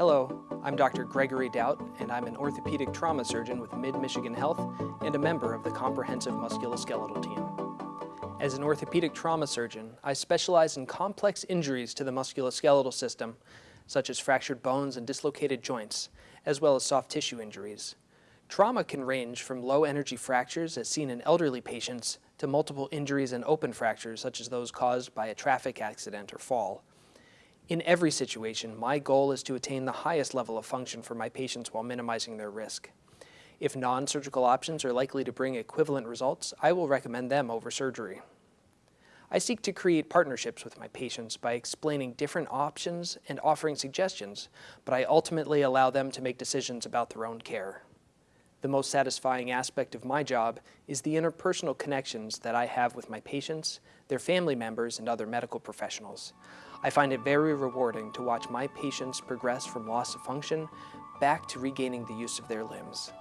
Hello, I'm Dr. Gregory Doubt, and I'm an orthopedic trauma surgeon with Mid-Michigan Health and a member of the Comprehensive Musculoskeletal Team. As an orthopedic trauma surgeon, I specialize in complex injuries to the musculoskeletal system, such as fractured bones and dislocated joints, as well as soft tissue injuries. Trauma can range from low-energy fractures as seen in elderly patients to multiple injuries and open fractures such as those caused by a traffic accident or fall. In every situation, my goal is to attain the highest level of function for my patients while minimizing their risk. If non-surgical options are likely to bring equivalent results, I will recommend them over surgery. I seek to create partnerships with my patients by explaining different options and offering suggestions, but I ultimately allow them to make decisions about their own care. The most satisfying aspect of my job is the interpersonal connections that I have with my patients, their family members, and other medical professionals. I find it very rewarding to watch my patients progress from loss of function back to regaining the use of their limbs.